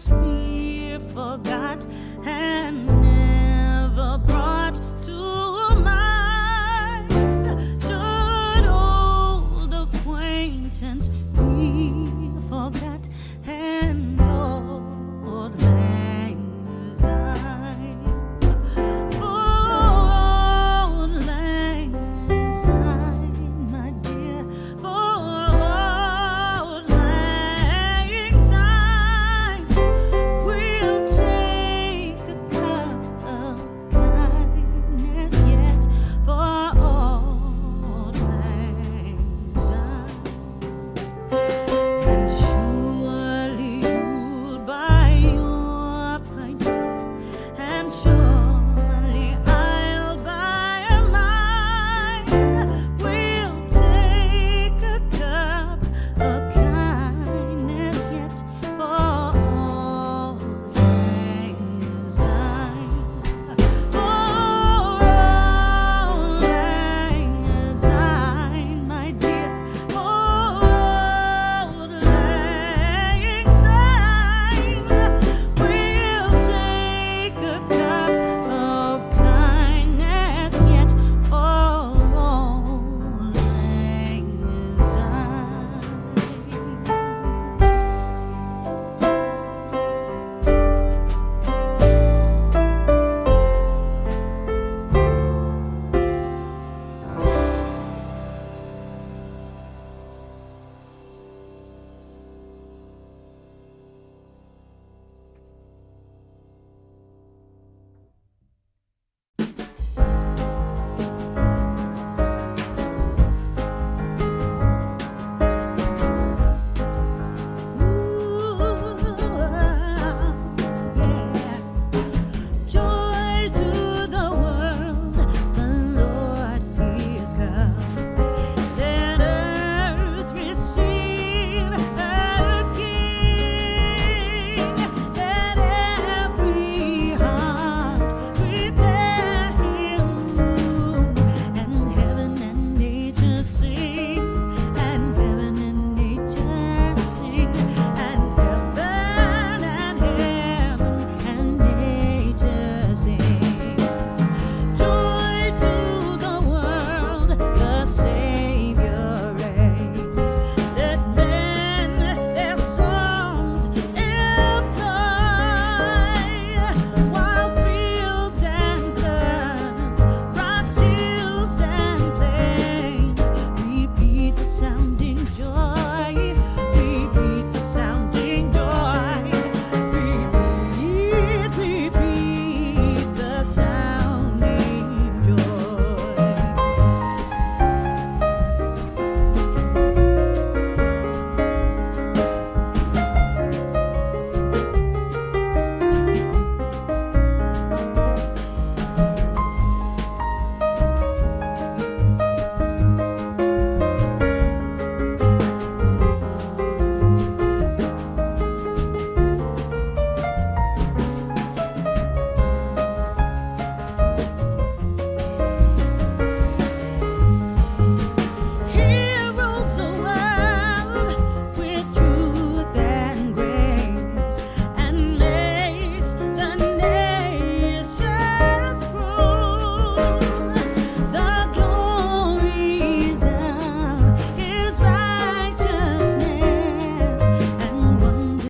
acquaintance be forgot and never brought to